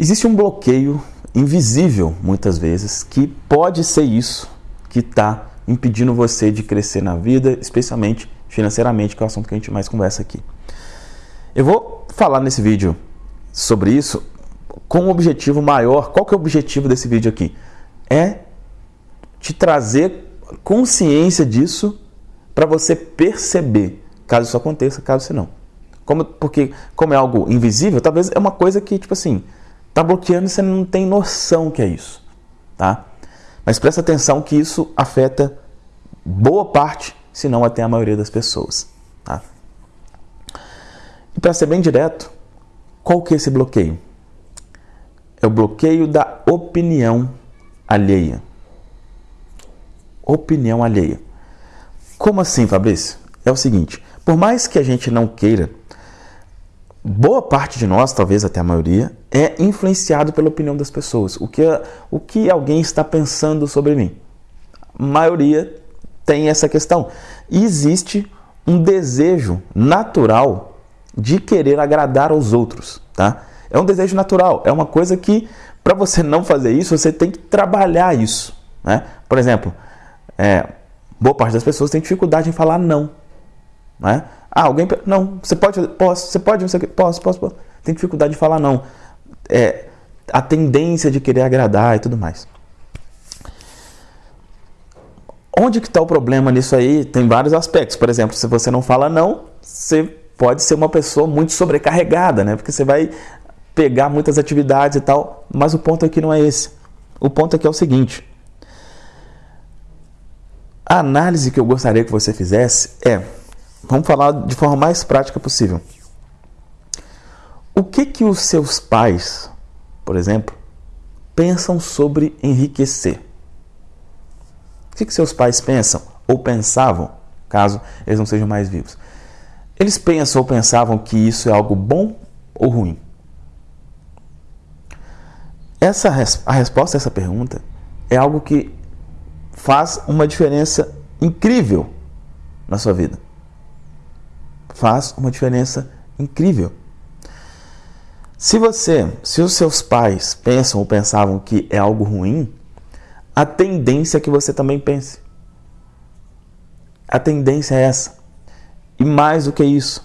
Existe um bloqueio invisível, muitas vezes, que pode ser isso que está impedindo você de crescer na vida, especialmente financeiramente, que é o assunto que a gente mais conversa aqui. Eu vou falar nesse vídeo sobre isso com um objetivo maior. Qual que é o objetivo desse vídeo aqui? É te trazer consciência disso para você perceber, caso isso aconteça, caso se não. Como, porque, como é algo invisível, talvez é uma coisa que, tipo assim, tá bloqueando e você não tem noção que é isso, tá? Mas presta atenção que isso afeta boa parte, se não até a maioria das pessoas, tá? E para ser bem direto, qual que é esse bloqueio? É o bloqueio da opinião alheia. Opinião alheia. Como assim, Fabrício? É o seguinte, por mais que a gente não queira boa parte de nós, talvez até a maioria, é influenciado pela opinião das pessoas. O que, o que alguém está pensando sobre mim? A maioria tem essa questão. E existe um desejo natural de querer agradar aos outros, tá? É um desejo natural, é uma coisa que para você não fazer isso, você tem que trabalhar isso, né? Por exemplo, é, boa parte das pessoas tem dificuldade em falar não, né? Ah, alguém. Não, você pode. Posso, você pode, não sei o que. Posso, posso, posso. Tem dificuldade de falar não. É, a tendência de querer agradar e tudo mais. Onde que está o problema nisso aí? Tem vários aspectos. Por exemplo, se você não fala não, você pode ser uma pessoa muito sobrecarregada, né? Porque você vai pegar muitas atividades e tal. Mas o ponto aqui não é esse. O ponto aqui é o seguinte. A análise que eu gostaria que você fizesse é Vamos falar de forma mais prática possível. O que que os seus pais, por exemplo, pensam sobre enriquecer? O que que seus pais pensam ou pensavam, caso eles não sejam mais vivos? Eles pensam ou pensavam que isso é algo bom ou ruim? Essa a resposta a essa pergunta é algo que faz uma diferença incrível na sua vida faz uma diferença incrível. Se você, se os seus pais pensam ou pensavam que é algo ruim, a tendência é que você também pense. A tendência é essa. E mais do que isso,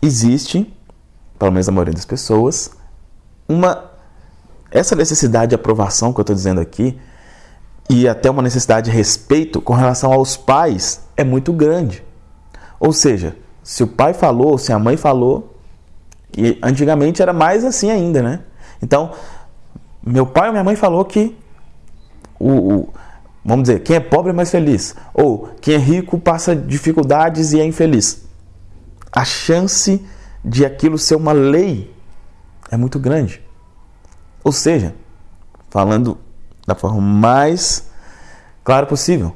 existe, pelo menos a maioria das pessoas, uma essa necessidade de aprovação que eu estou dizendo aqui e até uma necessidade de respeito com relação aos pais é muito grande. Ou seja, se o pai falou, se a mãe falou, e antigamente era mais assim ainda, né? Então, meu pai ou minha mãe falou que o, o, vamos dizer, quem é pobre é mais feliz, ou quem é rico passa dificuldades e é infeliz. A chance de aquilo ser uma lei é muito grande. Ou seja, falando da forma mais clara possível,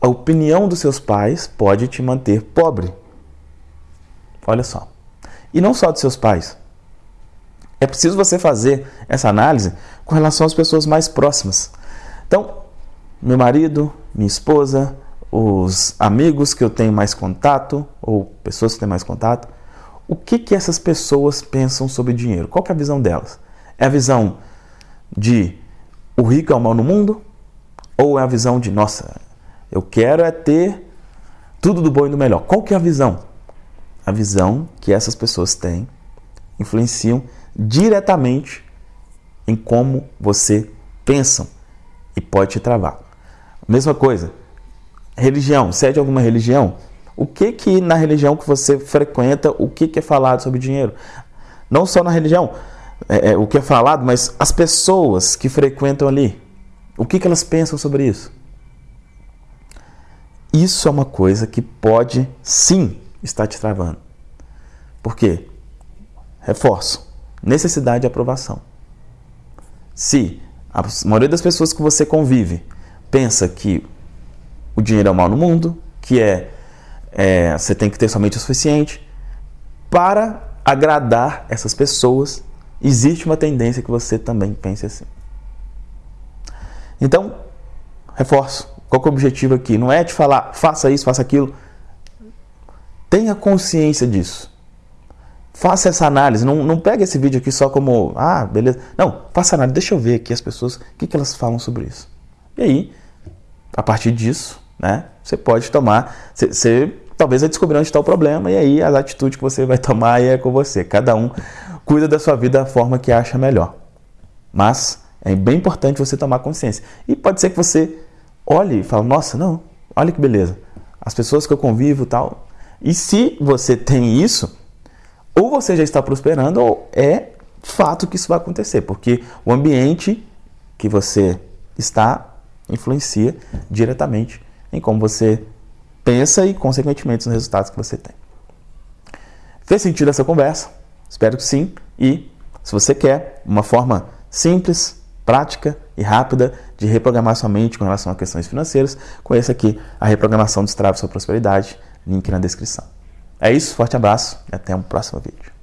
a opinião dos seus pais pode te manter pobre. Olha só. E não só de seus pais. É preciso você fazer essa análise com relação às pessoas mais próximas. Então, meu marido, minha esposa, os amigos que eu tenho mais contato, ou pessoas que têm mais contato, o que, que essas pessoas pensam sobre dinheiro? Qual é a visão delas? É a visão de o rico é o mal no mundo? Ou é a visão de, nossa, eu quero é ter tudo do bom e do melhor? Qual que é a visão? A visão que essas pessoas têm influenciam diretamente em como você pensa e pode te travar. Mesma coisa, religião, você é de alguma religião? O que que na religião que você frequenta, o que que é falado sobre dinheiro? Não só na religião, é, é, o que é falado, mas as pessoas que frequentam ali, o que que elas pensam sobre isso? Isso é uma coisa que pode sim está te travando. Por quê? Reforço. Necessidade de aprovação. Se a maioria das pessoas que você convive pensa que o dinheiro é o mal no mundo, que é, é você tem que ter somente o suficiente, para agradar essas pessoas, existe uma tendência que você também pense assim. Então, reforço. Qual é o objetivo aqui? Não é te falar, faça isso, faça aquilo. Tenha consciência disso. faça essa análise. Não, não pegue esse vídeo aqui só como, ah, beleza. Não, faça análise. Deixa eu ver aqui as pessoas, o que, que elas falam sobre isso. E aí, a partir disso, né, você pode tomar, você, você talvez vai descobrir onde está o problema e aí a atitude que você vai tomar é com você. Cada um cuida da sua vida da forma que acha melhor. Mas é bem importante você tomar consciência. E pode ser que você olhe e fale, nossa, não, olha que beleza. As pessoas que eu convivo tal. E se você tem isso, ou você já está prosperando, ou é fato que isso vai acontecer, porque o ambiente que você está influencia diretamente em como você pensa e, consequentemente, nos resultados que você tem. Fez sentido essa conversa? Espero que sim. E se você quer uma forma simples, prática e rápida de reprogramar sua mente com relação a questões financeiras, conheça aqui a reprogramação Destrave Sua Prosperidade, link na descrição. É isso, forte abraço e até um próximo vídeo.